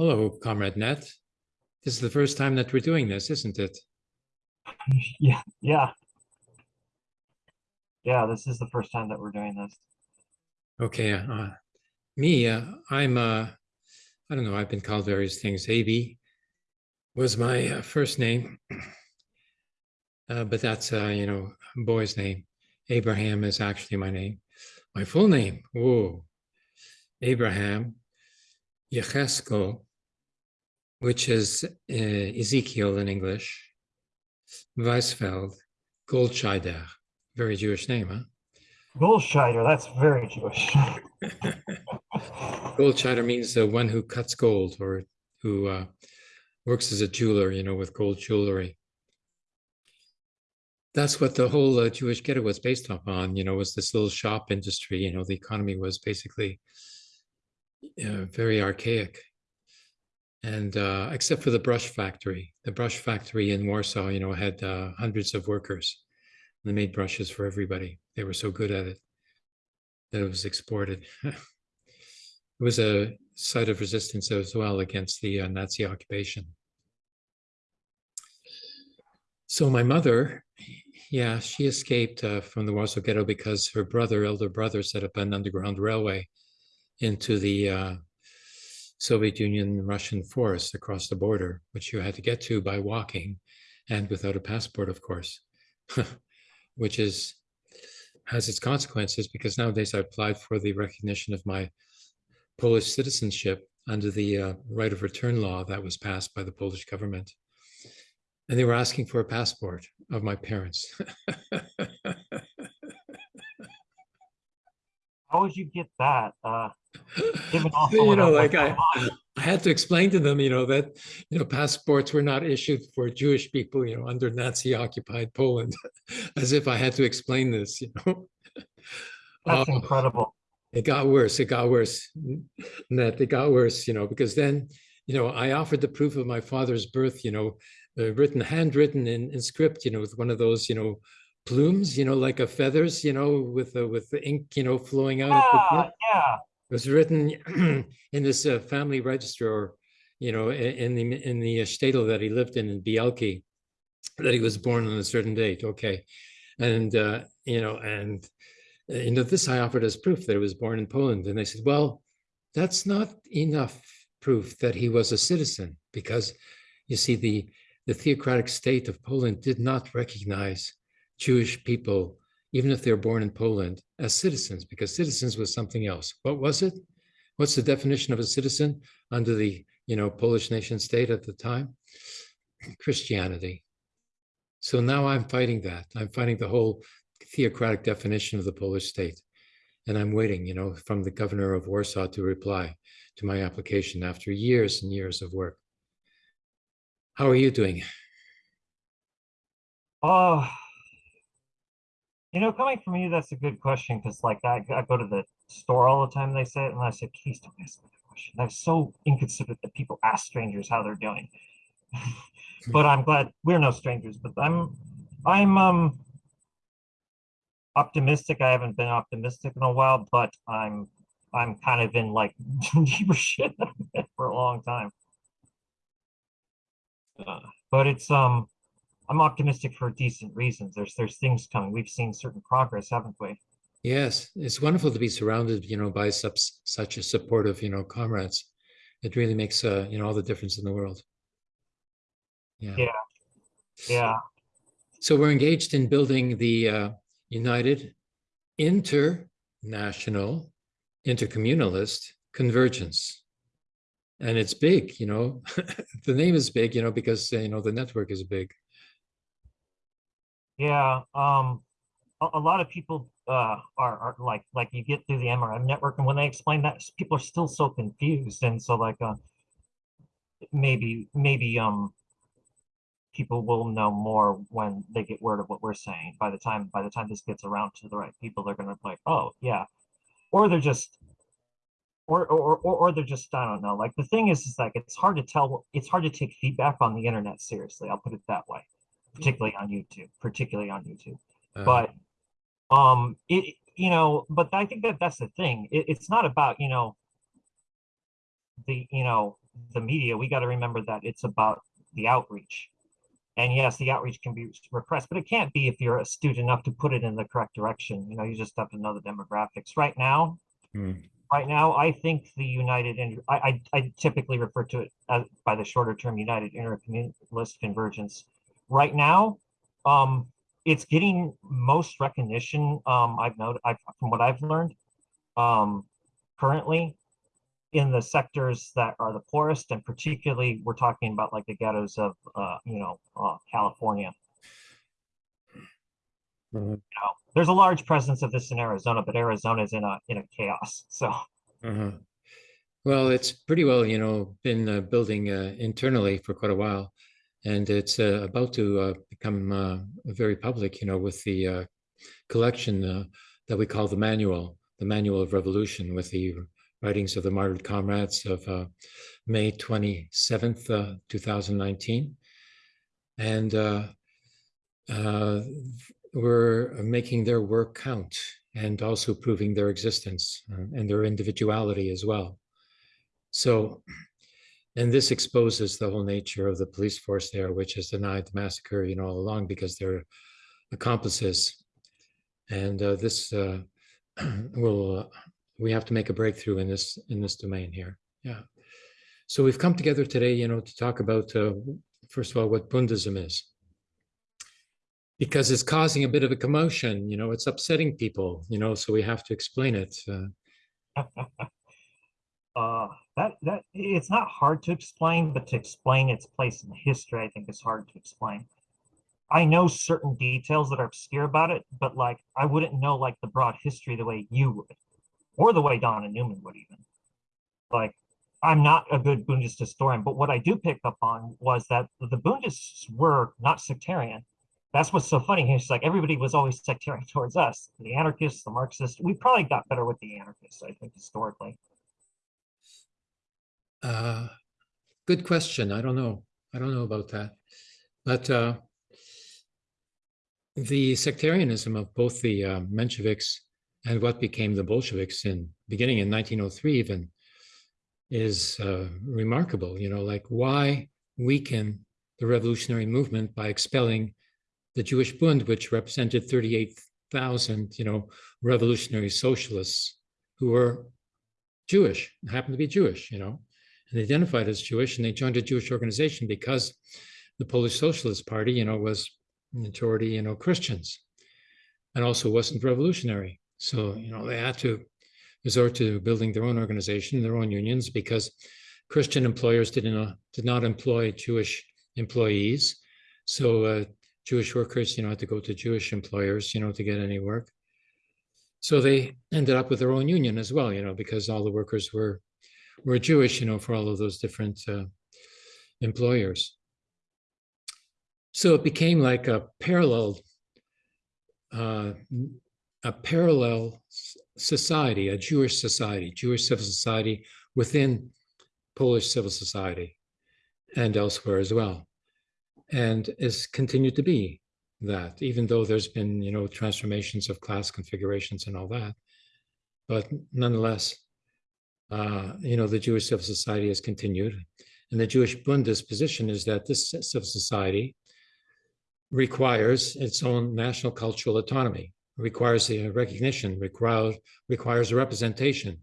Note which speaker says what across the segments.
Speaker 1: Hello, Comrade Net. This is the first time that we're doing this, isn't it?
Speaker 2: Yeah, yeah. Yeah, this is the first time that we're doing this.
Speaker 1: Okay, uh, me, uh, I'm, uh, I don't know, I've been called various things. AB was my uh, first name, uh, but that's, uh, you know, boy's name. Abraham is actually my name. My full name, whoa, Abraham Yechesko, which is uh, Ezekiel in English, Weisfeld Goldscheider, very Jewish name, huh?
Speaker 2: Goldscheider, that's very Jewish.
Speaker 1: Goldscheider means the one who cuts gold or who uh, works as a jeweler, you know, with gold jewelry. That's what the whole uh, Jewish ghetto was based upon, you know, was this little shop industry, you know, the economy was basically uh, very archaic. And uh, except for the brush factory, the brush factory in Warsaw, you know, had uh, hundreds of workers. They made brushes for everybody. They were so good at it that it was exported. it was a site of resistance as well against the uh, Nazi occupation. So my mother, yeah, she escaped uh, from the Warsaw Ghetto because her brother, elder brother, set up an underground railway into the uh, Soviet Union Russian forest across the border, which you had to get to by walking and without a passport, of course, which is has its consequences because nowadays I applied for the recognition of my Polish citizenship under the uh, right of return law that was passed by the Polish government. And they were asking for a passport of my parents.
Speaker 2: How would you get that? Uh, given
Speaker 1: you know, like I? I had to explain to them, you know, that, you know, passports were not issued for Jewish people, you know, under Nazi occupied Poland, as if I had to explain this, you know.
Speaker 2: That's
Speaker 1: Uh,
Speaker 2: incredible.
Speaker 1: it got worse. It got worse. Net, it got worse, you know, because then, you know, I offered the proof of my father's birth, you know, uh, written, handwritten in, in script, you know, with one of those, you know, plumes, you know, like a feathers, you know, with the with the ink, you know, flowing out. of the
Speaker 2: Yeah,
Speaker 1: It was written in this uh, family register, or, you know, in the in the shtetl that he lived in in Bielki, that he was born on a certain date. Okay, and uh, you know, and uh, you know, this I offered as proof that he was born in Poland, and they said, well, that's not enough proof that he was a citizen, because you see, the the theocratic state of Poland did not recognize Jewish people even if they're born in Poland, as citizens, because citizens was something else. What was it? What's the definition of a citizen under the you know Polish nation state at the time? Christianity. So now I'm fighting that. I'm fighting the whole theocratic definition of the Polish state. And I'm waiting, you know, from the governor of Warsaw to reply to my application after years and years of work. How are you doing?
Speaker 2: Oh, you know, coming from you, that's a good question because, like, I, I go to the store all the time. They say it, and I say, "Please don't ask me that question." That's so inconsiderate that people ask strangers how they're doing. but I'm glad we're no strangers. But I'm, I'm um optimistic. I haven't been optimistic in a while, but I'm, I'm kind of in like deeper shit for a long time. Uh, but it's um I'm optimistic for decent reasons. There's there's things coming. We've seen certain progress, haven't we?
Speaker 1: Yes, it's wonderful to be surrounded, you know, by such such a supportive, you know, comrades. It really makes, uh, you know, all the difference in the world. Yeah.
Speaker 2: Yeah. Yeah.
Speaker 1: So we're engaged in building the uh, United International Intercommunalist Convergence. And it's big, you know, the name is big, you know, because, uh, you know, the network is big.
Speaker 2: Yeah. Um a, a lot of people uh are, are like like you get through the MRM network and when they explain that people are still so confused. And so like uh maybe maybe um people will know more when they get word of what we're saying. By the time by the time this gets around to the right people, they're gonna be like, oh yeah. Or they're just or or or, or they're just I don't know. Like the thing is, is like it's hard to tell. It's hard to take feedback on the internet seriously. I'll put it that way, particularly on YouTube. Particularly on YouTube.
Speaker 1: Uh,
Speaker 2: But um, it you know, but I think that that's the thing. It, it's not about you know the you know the media, we got to remember that it's about the outreach. And yes, the outreach can be repressed, but it can't be if you're astute enough to put it in the correct direction. You know, you just have to know the demographics. Right now,
Speaker 1: Hmm.
Speaker 2: right now, I think the United, and I, I, I typically refer to it as by the shorter term United Intercommunalist Convergence. Right now, um, it's getting most recognition. Um, I've noted, I've, from what I've learned, um, currently in the sectors that are the poorest, and particularly we're talking about like the ghettos of, uh, you know, uh, California.
Speaker 1: Uh,
Speaker 2: Now, there's a large presence of this in Arizona, but Arizona is in a in a chaos. So
Speaker 1: Uh-huh. Well, it's pretty well, you know, been uh, building uh, internally for quite a while, and it's uh, about to uh, become uh, very public, you know, with the collection that we call the Manual, the Manual of Revolution, with the writings of the martyred comrades of uh, May 27th, uh, 2019. And uh, we're making their work count and also proving their existence and their individuality as well. So, and this exposes the whole nature of the police force there, which has denied the massacre, you know, all along because they're accomplices. And uh, this uh, will, uh, we have to make a breakthrough in this in this domain here. Yeah. So we've come together today, you know, to talk about uh, first of all what Bundism is because it's causing a bit of a commotion you know it's upsetting people you know so we have to explain it uh,
Speaker 2: uh, that that it's not hard to explain, but to explain its place in history, I think is hard to explain. I know certain details that are obscure about it, but like I wouldn't know like the broad history the way you would, or the way Donna Newman would even. Like I'm not a good Bundist historian, but what I do pick up on was that the Bundists were not sectarian. That's what's so funny. It's like everybody was always sectarian towards us, the anarchists, the Marxists. We probably got better with the anarchists, I think, historically.
Speaker 1: Uh, good question. I don't know. I don't know about that. But uh, the sectarianism of both the uh, mensheviks and what became the bolsheviks in beginning in 1903 even is uh, remarkable you know like why weaken the revolutionary movement by expelling the jewish bund which represented 38000 you know revolutionary socialists who were jewish happened to be jewish you know and identified as jewish and they joined a jewish organization because the polish socialist party you know was majority you know christians and also wasn't revolutionary so you know they had to resort to building their own organization, their own unions, because Christian employers did not did not employ Jewish employees. So uh, Jewish workers, you know, had to go to Jewish employers, you know, to get any work. So they ended up with their own union as well, you know, because all the workers were were Jewish, you know, for all of those different uh, employers. So it became like a parallel uh, a parallel society, a Jewish society, Jewish civil society within Polish civil society and elsewhere as well. And is continued to be that, even though there's been, you know, transformations of class configurations and all that. But nonetheless, uh, you know, the Jewish civil society has continued. And the Jewish Bundist position is that this civil society requires its own national cultural autonomy requires a recognition, requires, requires a representation.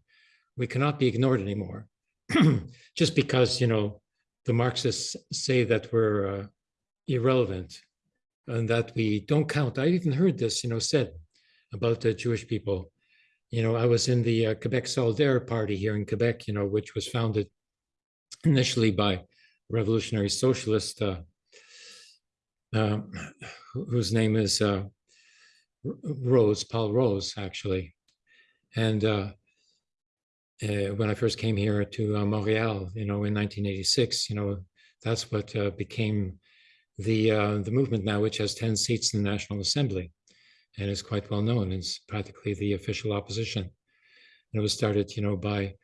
Speaker 1: We cannot be ignored anymore. Just because, you know, the Marxists say that we're uh, irrelevant and that we don't count. I even heard this, you know, said about the Jewish people. You know, I was in the uh, Quebec Solidaire Party here in Quebec, you know, which was founded initially by revolutionary socialist, uh, uh, whose name is uh, Rose, Paul Rose, actually. And uh, uh, when I first came here to Montreal, you know, in 1986, you know, that's what became the the movement now, which has 10 seats in the National Assembly and is quite well known. It's practically the official opposition. And it was started, you know, by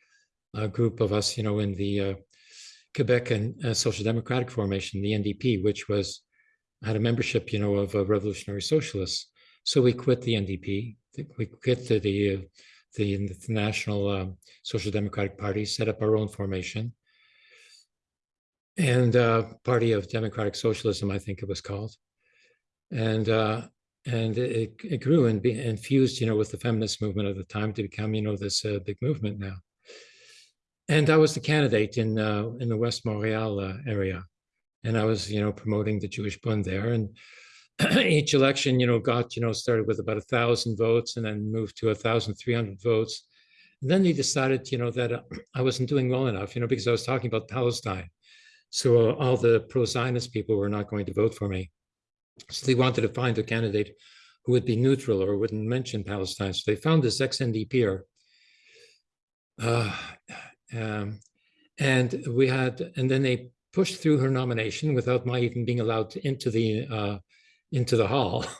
Speaker 1: a group of us, you know, in the uh, Quebec and uh, Social Democratic Formation, the NDP, which was had a membership, you know, of uh, revolutionary socialists. So we quit the NDP. We quit the the, uh, the, the National um, Social Democratic Party, set up our own formation, and uh, Party of Democratic Socialism, I think it was called. And uh, and it, it grew and be infused, you know, with the feminist movement of the time to become, you know, this uh, big movement now. And I was the candidate in uh, in the West Montreal uh, area, and I was, you know, promoting the Jewish Bund there. And each election, you know, got, you know, started with about a thousand votes and then moved to a thousand three hundred votes. And then they decided, you know, that uh, I wasn't doing well enough, you know, because I was talking about Palestine. So all the pro-Zionist people were not going to vote for me. So they wanted to find a candidate who would be neutral or wouldn't mention Palestine. So they found this ex-NDPer. Uh, um, and we had, and then they pushed through her nomination without my even being allowed to, into the uh, into the hall.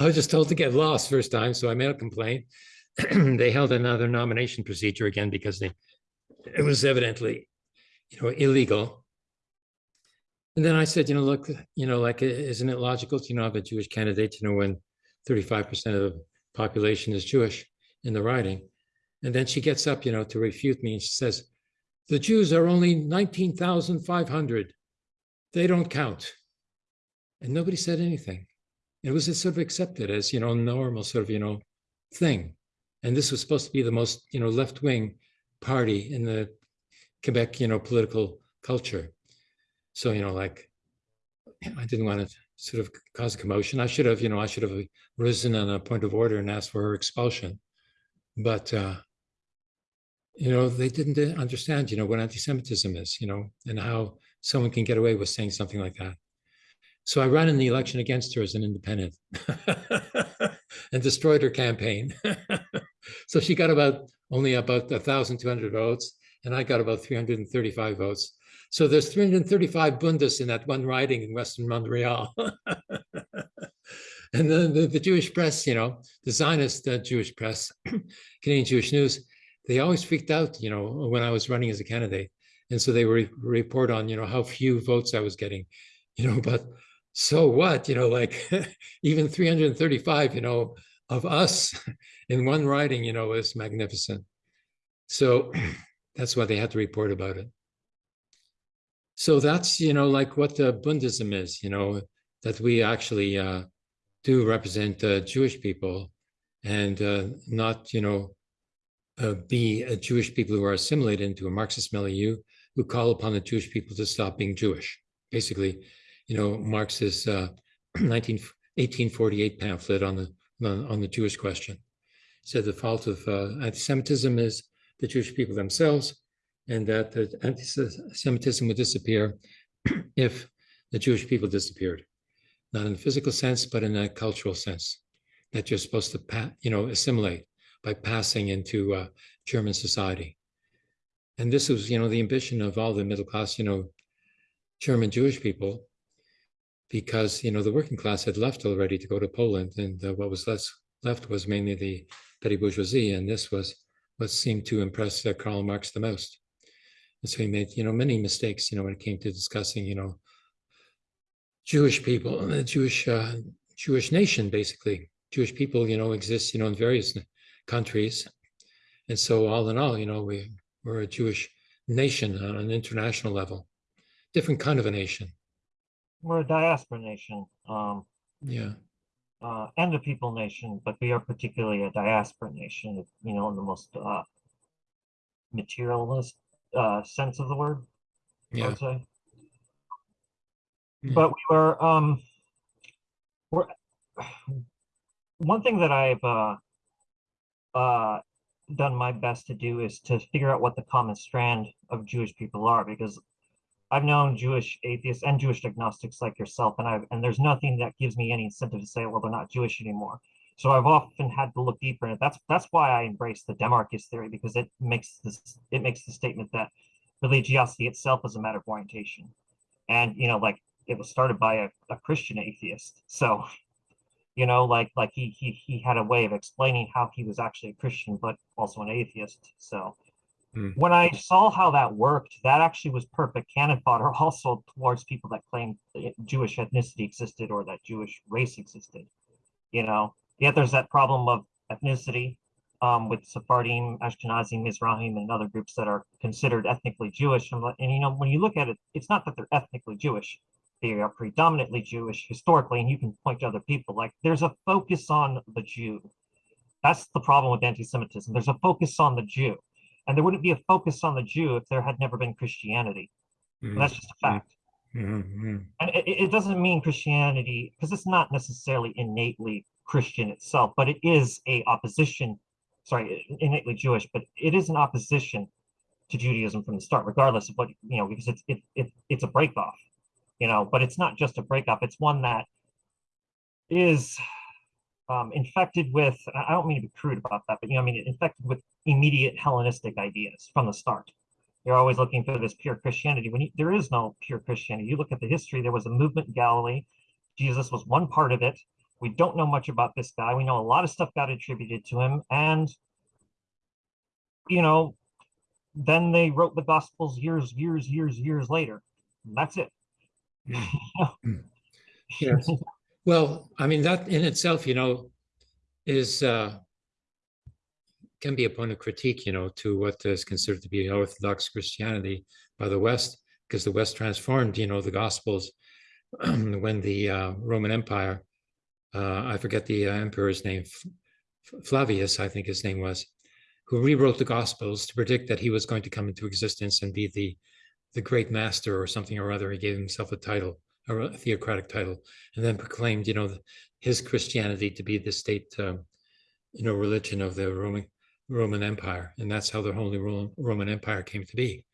Speaker 1: I was just told to get lost first time, so I made a complaint. they held another nomination procedure again because they it was evidently, you know, illegal. And then I said, you know, look, you know, like, isn't it logical to, you know, have a Jewish candidate, you know, when 35% of the population is Jewish in the riding? And then she gets up, you know, to refute me and she says, the Jews are only 19,500. They don't count. And nobody said anything. It was sort of accepted as, you know, normal sort of, you know, thing. And this was supposed to be the most, you know, left-wing party in the Quebec, you know, political culture. So, you know, like, I didn't want to sort of cause a commotion. I should have, you know, I should have risen on a point of order and asked for her expulsion. But, uh, you know, they didn't understand, you know, what anti-Semitism is, you know, and how someone can get away with saying something like that. So I ran in the election against her as an independent and destroyed her campaign. so she got about only about 1,200 votes, and I got about 335 votes. So there's 335 Bundes in that one riding in Western Montreal. and then the, the, Jewish press, you know, the Zionist uh, Jewish press, Canadian Jewish News, they always freaked out, you know, when I was running as a candidate. And so they re report on, you know, how few votes I was getting, you know, but so what, you know, like even 335, you know, of us in one riding, you know, is magnificent. So that's why they had to report about it. So that's, you know, like what the Bundism is, you know, that we actually uh, do represent uh, Jewish people and uh, not, you know, uh, be a Jewish people who are assimilated into a Marxist milieu who call upon the Jewish people to stop being Jewish. Basically, you know, Marx's 19, 1848 pamphlet on the, on the Jewish question said the fault of uh, anti-Semitism is the Jewish people themselves, and that the anti-Semitism would disappear if the Jewish people disappeared, not in a physical sense, but in a cultural sense, that you're supposed to, you know, assimilate by passing into uh, German society. And this was, you know, the ambition of all the middle class, you know, German Jewish people, because, you know, the working class had left already to go to Poland, and uh, what was less left was mainly the petty bourgeoisie, and this was what seemed to impress uh, Karl Marx the most. And so he made, you know, many mistakes, you know, when it came to discussing, you know, Jewish people and the Jewish uh, Jewish nation, basically. Jewish people, you know, exist, you know, in various countries. And so all in all, you know, we, we're a Jewish nation on an international level, different kind of a nation.
Speaker 2: We're a diaspora nation. Um,
Speaker 1: yeah.
Speaker 2: Uh, and a people nation, but we are particularly a diaspora nation, you know, in the most uh, materialist uh, sense of the word,
Speaker 1: yeah.
Speaker 2: I would say. Yeah. But we were, um, we're, one thing that I've uh, uh, done my best to do is to figure out what the common strand of Jewish people are, because I've known Jewish atheists and Jewish agnostics like yourself, and I've and there's nothing that gives me any incentive to say, well, they're not Jewish anymore. So I've often had to look deeper in it. That's that's why I embrace the Demarchist theory because it makes this it makes the statement that religiosity itself is a matter of orientation, and you know, like it was started by a, a Christian atheist. So, you know, like like he he he had a way of explaining how he was actually a Christian but also an atheist. So
Speaker 1: Hmm.
Speaker 2: when I saw how that worked, that actually was perfect cannon fodder also towards people that claimed that Jewish ethnicity existed or that Jewish race existed. You know, yet there's that problem of ethnicity, um, with Sephardim, Ashkenazim, Mizrahim, and other groups that are considered ethnically Jewish. And, and you know, when you look at it, it's not that they're ethnically Jewish; they are predominantly Jewish historically. And you can point to other people. Like there's a focus on the Jew. That's the problem with anti-Semitism. There's a focus on the Jew, and there wouldn't be a focus on the Jew if there had never been Christianity. And
Speaker 1: Mhm,
Speaker 2: that's just a fact.
Speaker 1: mhm, mhm.
Speaker 2: And it, it doesn't mean Christianity, because it's not necessarily innately Christian itself, but it is a opposition, sorry, innately Jewish, but it is an opposition to Judaism from the start, regardless of what, you know, because it's it, it it's a break off, you know, but it's not just a break off, it's one that is um, infected with, I don't mean to be crude about that, but you know, I mean, infected with immediate Hellenistic ideas from the start you're always looking for this pure Christianity when you, there is no pure Christianity. You look at the history, there was a movement in Galilee. Jesus was one part of it. We don't know much about this guy. We know a lot of stuff got attributed to him. And, you know, then they wrote the Gospels years, years, years, years later. And that's it.
Speaker 1: Yes. Well, I mean, that in itself, you know, is uh, can be a point of critique, you know, to what is considered to be Orthodox Christianity by the West, because the West transformed, you know, the Gospels when the uh, Roman Empire, uh, I forget the uh, emperor's name, Flavius, I think his name was, who rewrote the Gospels to predict that he was going to come into existence and be the the great master or something or other. He gave himself a title, a theocratic title, and then proclaimed, you know, his Christianity to be the state, um, you know, religion of the Roman Roman Empire, and that's how the Holy Roman Empire came to be.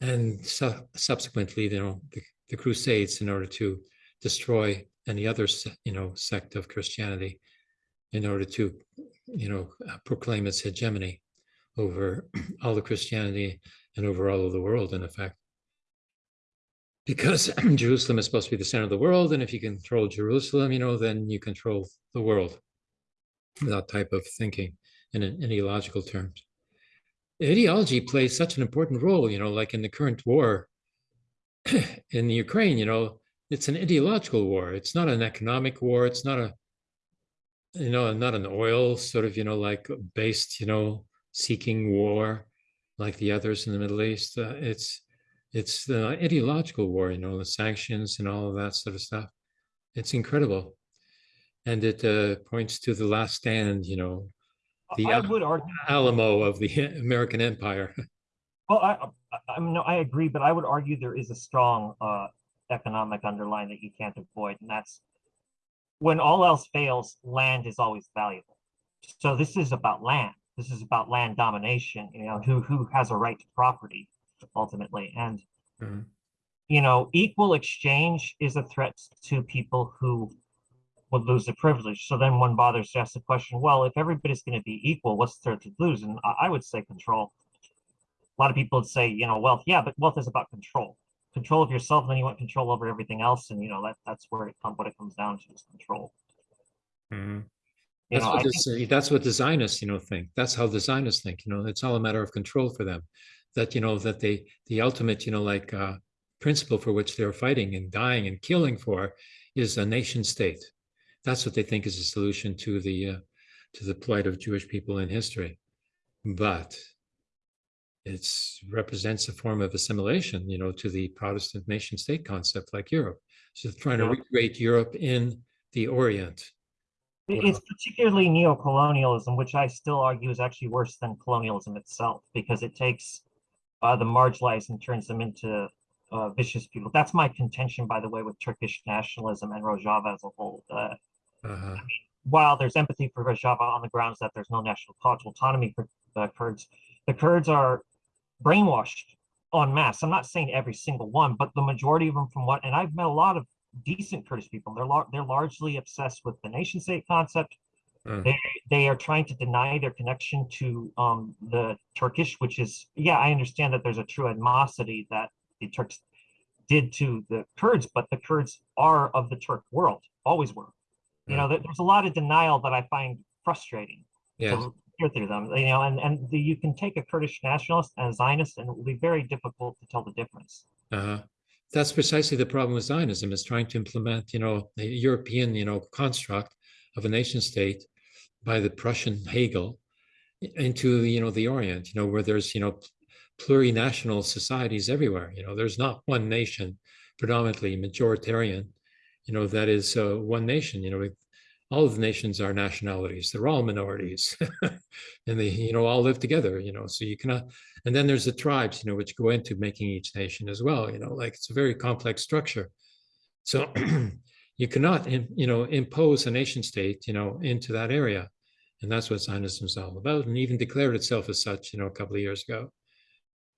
Speaker 1: And su- subsequently, you know, the, the Crusades, in order to destroy any other, you know, sect of Christianity, in order to, you know, uh, proclaim its hegemony over all the Christianity and over all of the world, in effect. Because Jerusalem is supposed to be the center of the world, and if you control Jerusalem, you know, then you control the world. That type of thinking in ideological terms. Ideology plays such an important role, you know, like in the current war in the Ukraine, you know, it's an ideological war. It's not an economic war. It's not a, you know, not an oil sort of, you know, like based, you know, seeking war like the others in the Middle East. Uh, it's it's the ideological war, you know, the sanctions and all of that sort of stuff. It's incredible, and it uh, points to the last stand, you know, the
Speaker 2: argue,
Speaker 1: Alamo of the American Empire.
Speaker 2: well, I, I, I mean, no, I agree, but I would argue there is a strong uh, economic underline that you can't avoid, and that's when all else fails, land is always valuable. So this is about land. This is about land domination. You know, who who has a right to property ultimately, and
Speaker 1: Mhm.
Speaker 2: you know, equal exchange is a threat to people who would lose their privilege. So then one bothers to ask the question, well, if everybody's going to be equal, what's the threat to lose? And I, I would say control. A lot of people would say, you know, wealth, yeah, but wealth is about control. Control of yourself, then you want control over everything else. And you know, that that's where it comes what it comes down to is control. You
Speaker 1: That's
Speaker 2: know,
Speaker 1: what
Speaker 2: I think
Speaker 1: this, that's what the Zionists, you know, think. That's how the Zionists think. You know, it's all a matter of control for them. That you know that they the ultimate, you know, like uh, principle for which they're fighting and dying and killing for is a nation state. That's what they think is a solution to the uh, to the plight of Jewish people in history. But it's represents a form of assimilation, you know, to the Protestant nation state concept like Europe. So trying to recreate Europe in the Orient.
Speaker 2: It-. It's particularly neocolonialism, which I still argue is actually worse than colonialism itself, because it takes uh, the marginalized and turns them into uh, vicious people. That's my contention, by the way, with Turkish nationalism and Rojava as a whole. Uh,
Speaker 1: Uh-huh.
Speaker 2: while there's empathy for Rojava on the grounds that there's no national cultural autonomy for the Kurds, the Kurds are brainwashed on mass. I'm not saying every single one, but the majority of them, from what, and I've met a lot of decent Kurdish people. They're lar- they're largely obsessed with the nation state concept.
Speaker 1: Uh,
Speaker 2: They they are trying to deny their connection to um, the Turkish, which is yeah, I understand that there's a true animosity that the Turks did to the Kurds, but the Kurds are of the Turk world, always were. You know, there's a lot of denial that I find frustrating
Speaker 1: yes.
Speaker 2: Through them. You know, and and the, you can take a Kurdish nationalist and a Zionist, and it will be very difficult to tell the difference.
Speaker 1: Uh-huh. That's precisely the problem with Zionism is trying to implement, you know, the European, you know, construct of a nation state by the Prussian Hegel into, you know, the Orient, you know, where there's, you know, plurinational societies everywhere. You know, there's not one nation predominantly majoritarian, you know, that is uh, one nation, you know, all of the nations are nationalities. They're all minorities and they, you know, all live together, you know, so you cannot, uh, and then there's the tribes, you know, which go into making each nation as well, you know, like it's a very complex structure. So you cannot, you know, impose a nation state, you know, into that area. And that's what Zionism is all about and even declared itself as such, you know, a couple of years ago.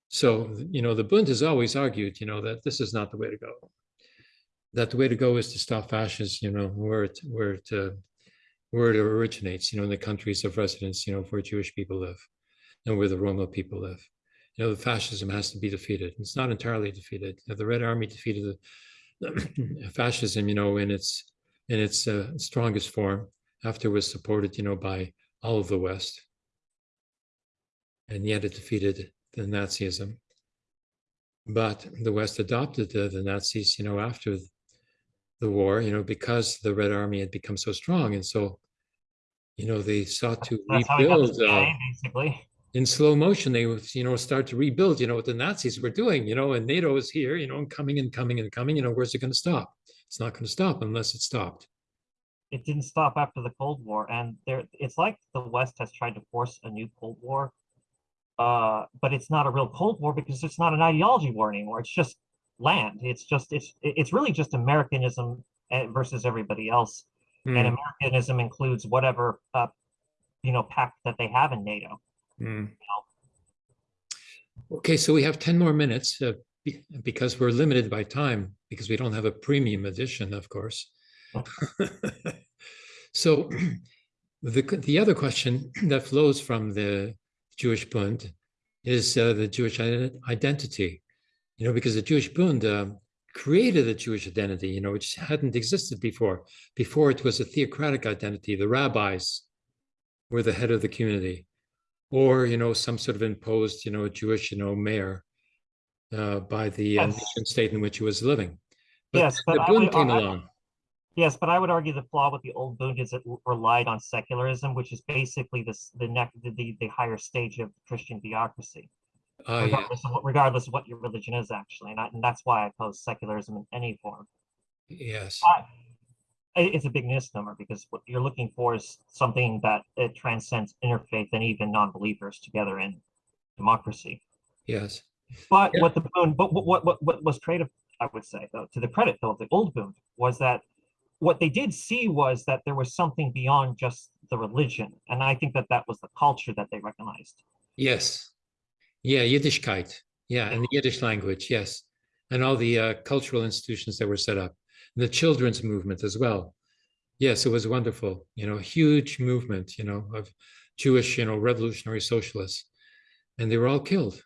Speaker 1: So, you know, the Bund has always argued, you know, that this is not the way to go. That the way to go is to stop fascism, you know, where it, where it, uh, where it originates, you know, in the countries of residence, you know, where Jewish people live and where the Roma people live. You know, the fascism has to be defeated. It's not entirely defeated. The Red Army defeated the fascism, you know, in its in its uh, strongest form after it was supported, you know, by all of the West. And yet it defeated the Nazism. But the West adopted the, the Nazis, you know, after the war, you know, because the Red Army had become so strong. And so, you know, they sought to
Speaker 2: That's how we got the
Speaker 1: rebuild uh,
Speaker 2: basically.
Speaker 1: in slow motion. They would, you know, start to rebuild, you know, what the Nazis were doing, you know, and NATO is here, you know, and coming and coming and coming, you know, where's it going to stop? It's not going to stop unless it stopped.
Speaker 2: It didn't stop after the Cold War, and there it's like the West has tried to force a new Cold War. Uh, but it's not a real Cold War because it's not an ideology war anymore. It's just land. It's just it's it's really just Americanism eh, versus everybody else,
Speaker 1: Hmm,
Speaker 2: and Americanism includes whatever uh, you know pact that they have in NATO.
Speaker 1: hmm. Okay, so we have 10 more minutes uh, because we're limited by time because we don't have a premium edition, of course. So the, the other question that flows from the Jewish Bund is uh, the Jewish identity, you know, because the Jewish Bund uh, created a Jewish identity, you know, which hadn't existed before. Before it was a theocratic identity. The rabbis were the head of the community, or you know, some sort of imposed, you know, Jewish, you know, mayor uh, by the uh,
Speaker 2: Yes.
Speaker 1: nation state in which he was living. But
Speaker 2: Yes, but
Speaker 1: the
Speaker 2: I
Speaker 1: Bund
Speaker 2: would-
Speaker 1: came
Speaker 2: I-
Speaker 1: along.
Speaker 2: Yes, but I would argue the flaw with the old Bund is it relied on secularism, which is basically this the next the, the the higher stage of Christian theocracy.
Speaker 1: Ah, yeah.
Speaker 2: regardless of what regardless of what your religion is actually, and, I, and that's why I oppose secularism in any form.
Speaker 1: Yes.
Speaker 2: I- It's a big misnomer because what you're looking for is something that it transcends interfaith and even non-believers together in democracy.
Speaker 1: Yes.
Speaker 2: But
Speaker 1: Yeah.
Speaker 2: what the Bund, but what, what, what, what was creative, I would say, though, to the credit though of the old Bund, was that what they did see was that there was something beyond just the religion, and I think that that was the culture that they recognized.
Speaker 1: Yes. Yeah, Yiddishkeit. Yeah, and the Yiddish language. Yes. And all the uh, cultural institutions that were set up. And the children's movement as well. Yes, it was wonderful. You know, huge movement, you know, of Jewish, you know, revolutionary socialists. And they were all killed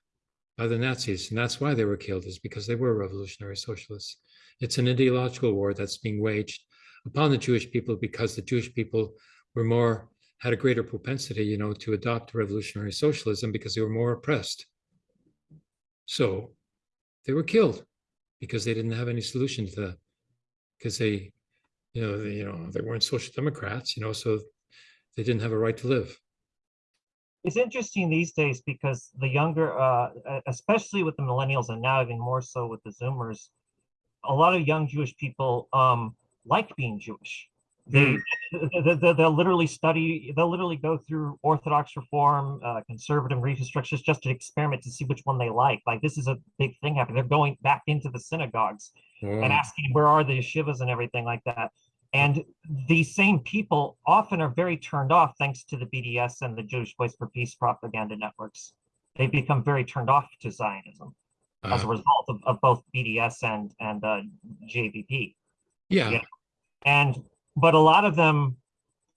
Speaker 1: by the Nazis. And that's why they were killed, is because they were revolutionary socialists. It's an ideological war that's being waged upon the Jewish people because the Jewish people were more had a greater propensity, you know, to adopt revolutionary socialism because they were more oppressed. So they were killed because they didn't have any solution to that. Because they, you know, they, you know, they weren't social democrats, you know, so they didn't have a right to live.
Speaker 2: It's interesting these days because the younger, uh, especially with the millennials and now even more so with the Zoomers, a lot of young Jewish people um, like being Jewish. They, they, they, they'll literally study, they'll literally go through Orthodox reform, uh, conservative reconstructions just to experiment to see which one they like. Like this is a big thing happening. They're going back into the synagogues and asking where are the yeshivas and everything like that. And these same people often are very turned off thanks to the BDS and the Jewish Voice for Peace propaganda networks. They become very turned off to Zionism as a
Speaker 1: Uh,
Speaker 2: result of, of both BDS and and uh, JVP.
Speaker 1: yeah,
Speaker 2: yeah. And but a lot of them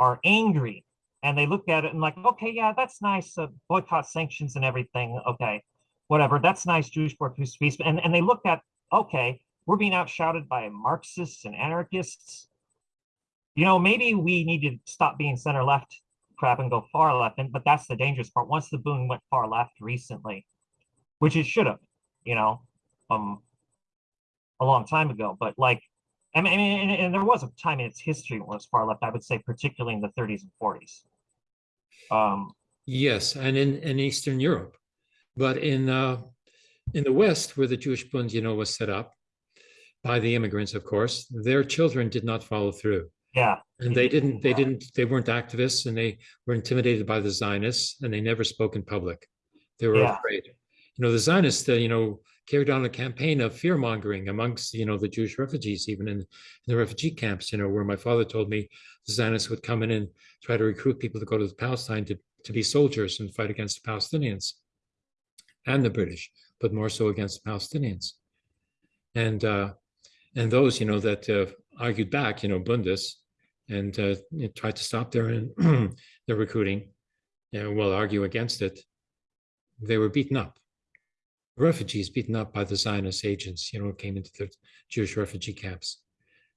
Speaker 2: are angry and they look at it and like, okay, yeah, that's nice. Uh, boycott sanctions and everything. Okay, whatever. That's nice. Jewish for peace. And and they look at, okay, we're being outshouted by Marxists and anarchists. You know, maybe we need to stop being center left crap and go far left. And but that's the dangerous part. Once the Bund went far left recently, which it should have, you know, um, a long time ago. But like, I mean, and, and there was a time in its history when it was far left. I would say, particularly in the 30s and 40s. Um,
Speaker 1: Yes, and in, in Eastern Europe. But in, uh, in the West, where the Jewish Bund, you know, was set up by the immigrants, of course, their children did not follow through.
Speaker 2: Yeah,
Speaker 1: And they didn't, they didn't, they weren't activists and they were intimidated by the Zionists and they never spoke in public. They were
Speaker 2: Yeah.
Speaker 1: afraid. You know, the Zionists, uh, you know, carried on a campaign of fear mongering amongst, you know, the Jewish refugees, even in, in the refugee camps, you know, where my father told me the Zionists would come in and try to recruit people to go to Palestine to, to be soldiers and fight against the Palestinians and the British, but more so against the Palestinians. And uh, and those, you know, that uh, argued back, you know, Bundes, and uh, tried to stop their their recruiting, well, argue against it. They were beaten up. Refugees beaten up by the Zionist agents, you know, came into the Jewish refugee camps.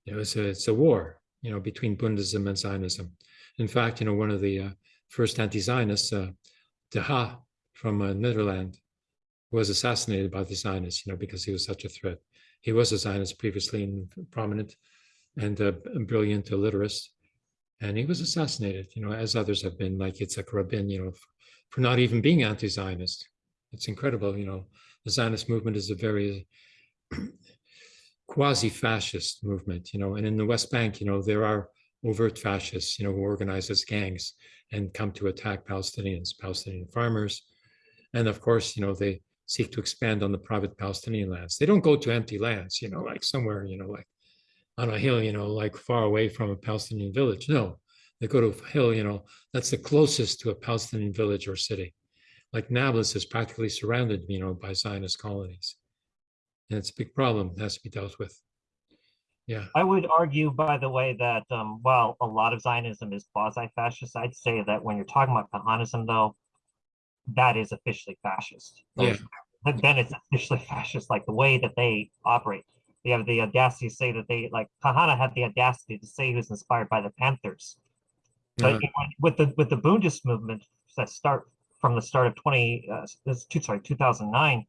Speaker 1: You know, it's a it's a war, you know, between Bundism and Zionism. In fact, you know, one of the uh, first anti-Zionists, uh, De Haan from uh, Netherlands, was assassinated by the Zionists, you know, because he was such a threat. He was a Zionist previously and prominent and a brilliant literist. And he was assassinated, you know, as others have been, like Yitzhak Rabin, you know, for not even being anti-Zionist. It's incredible, you know, the Zionist movement is a very quasi-fascist movement, you know, and in the West Bank, you know, there are overt fascists, you know, who organize as gangs and come to attack Palestinians, Palestinian farmers. And of course, you know, they seek to expand on the private Palestinian lands. They don't go to empty lands, you know, like somewhere, you know, like on a hill, you know, like far away from a Palestinian village. No, they go to a hill, you know, that's the closest to a Palestinian village or city. Like Nablus is practically surrounded, you know, by Zionist colonies. And it's a big problem, it has to be dealt with. Yeah,
Speaker 2: I would argue, by the way, that um, while a lot of Zionism is quasi-fascist, I'd say that when you're talking about Kahanism, though, that is officially fascist.
Speaker 1: yeah,
Speaker 2: Those- Then it's officially fascist, like the way that they operate. They have the audacity to say that they, like, Kahane had the audacity to say he was inspired by the Panthers. But
Speaker 1: uh,
Speaker 2: you know, with the with the Bundist movement that start from the start of 20 uh, this two sorry 2009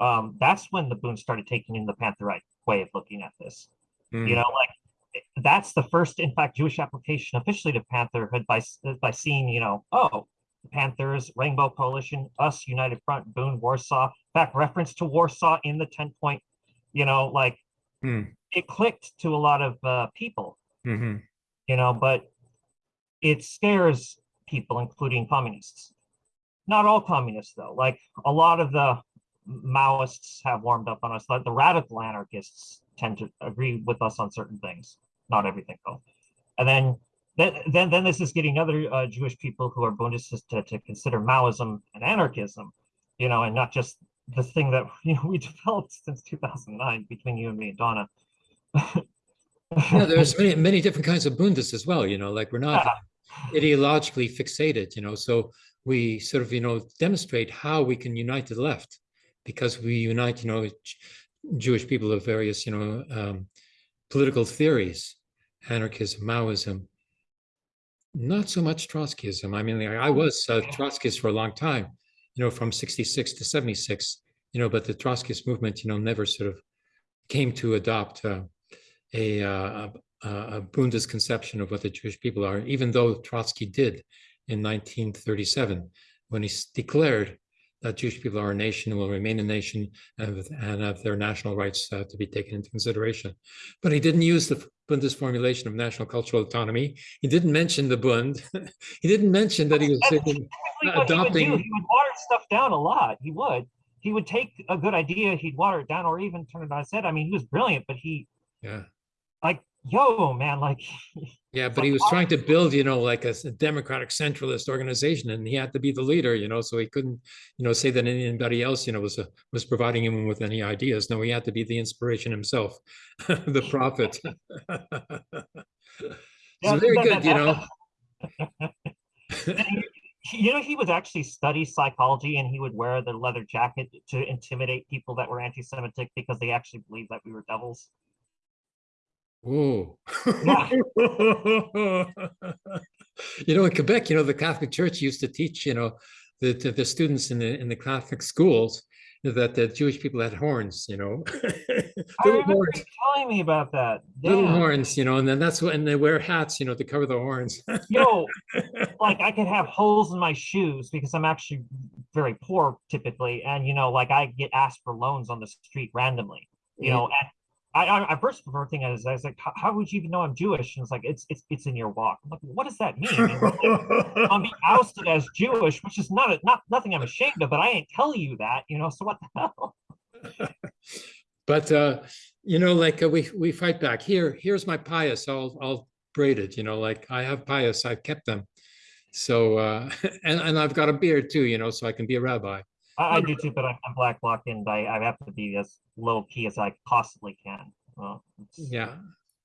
Speaker 2: um that's when the Bund started taking in the Pantherite way of looking at this.
Speaker 1: Mm,
Speaker 2: you know like that's the first in fact Jewish application officially to Pantherhood by by seeing you know oh the Panthers Rainbow Coalition us United Front Bund Warsaw fact reference to Warsaw in the 10 point you know like
Speaker 1: mm,
Speaker 2: it clicked to a lot of uh, people.
Speaker 1: Mhm,
Speaker 2: you know, but it scares people, including communists. Not all communists, though. Like a lot of the Maoists have warmed up on us. Like the radical anarchists tend to agree with us on certain things, not everything, though. And then, then, then, then this is getting other uh, Jewish people who are Bundists to, to consider Maoism and anarchism, you know, and not just the thing that you know we developed since 2009 between you and me and Donna.
Speaker 1: yeah, there's many, many different kinds of Bundes as well, you know, like we're not ideologically fixated, you know, so we sort of, you know, demonstrate how we can unite the left because we unite, you know, Jewish people of various, you know, um, political theories, anarchism, Maoism, not so much Trotskyism. I mean, I was a Trotskyist for a long time, you know, from 66 to 76, you know, but the Trotskyist movement, you know, never sort of came to adopt uh, a, uh, a, a Bundes conception of what the Jewish people are, even though Trotsky did in 1937 when he declared that Jewish people are a nation and will remain a nation and, and have their national rights uh, to be taken into consideration. But he didn't use the Bundes formulation of national cultural autonomy. He didn't mention the Bund. he didn't mention that he was thinking,
Speaker 2: typically what he would do. He would water stuff down a lot. He would. He would take a good idea, he'd water it down, or even turn it on its head. I mean, he was brilliant, but he
Speaker 1: yeah.
Speaker 2: like, yo, man, like,
Speaker 1: Yeah, but he was trying to build, you know, like a democratic centralist organization, and he had to be the leader, you know, so he couldn't, you know, say that anybody else, you know, was uh, was providing him with any ideas. No, he had to be the inspiration himself, the prophet.
Speaker 2: Yeah,
Speaker 1: very good, you know.
Speaker 2: you know, he would actually study psychology, and he would wear the leather jacket to intimidate people that were anti-Semitic because they actually believed that we were devils.
Speaker 1: Whoa.
Speaker 2: Yeah.
Speaker 1: You know, in Quebec, you know, the Catholic Church used to teach, you know, the, the, the students in the, in the Catholic schools, that the Jewish people had horns, you know. Little
Speaker 2: remember
Speaker 1: horns,
Speaker 2: telling me about that.
Speaker 1: little horns, you know, and then that's what, and they wear hats, you know, to cover the horns.
Speaker 2: Yo, like I could have holes in my shoes because I'm actually very poor typically, and you know, like I get asked for loans on the street randomly. You know, and I, I, I first first thing is I was like, how, how would you even know I'm Jewish? And it's like it's it's it's in your walk. I'm like, what does that mean? Like, I'm being ousted as Jewish, which is not a, not nothing I'm ashamed of, but I ain't tell you that, you know. So what the hell?
Speaker 1: But, uh, you know, like uh, we, we fight back here, here's my peyos, all, all braided, you know, like I have peyos, I've kept them. So, uh, and, and I've got a beard too, you know, so I can be a rabbi.
Speaker 2: I, I do too, but I'm, I'm black blocked and I, I have to be as low key as I possibly can. Well,
Speaker 1: Yeah.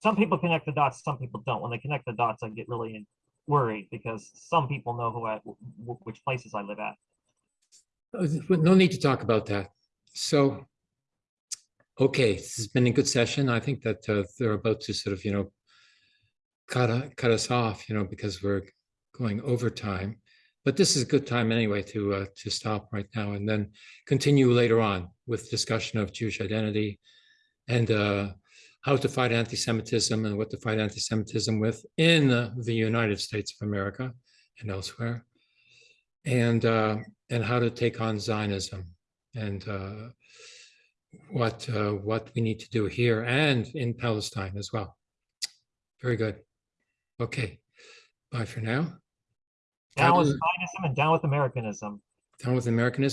Speaker 2: some people connect the dots, some people don't. When they connect the dots, I get really worried because some people know who I, wh- wh- which places I live at.
Speaker 1: Uh, No need to talk about that. So, okay, this has been a good session. I think that uh, they're about to sort of, you know, cut, u- cut us off, you know, because we're going over time. But this is a good time anyway to, uh, to stop right now and then continue later on with discussion of Jewish identity and uh, how to fight anti-Semitism and what to fight anti-Semitism with in uh, the United States of America and elsewhere. And, uh, and how to take on Zionism and uh, what uh, what we need to do here and in Palestine as well. Very good. Okay. Bye for now.
Speaker 2: Down with. Zionism and down with Americanism.
Speaker 1: Down with Americanism.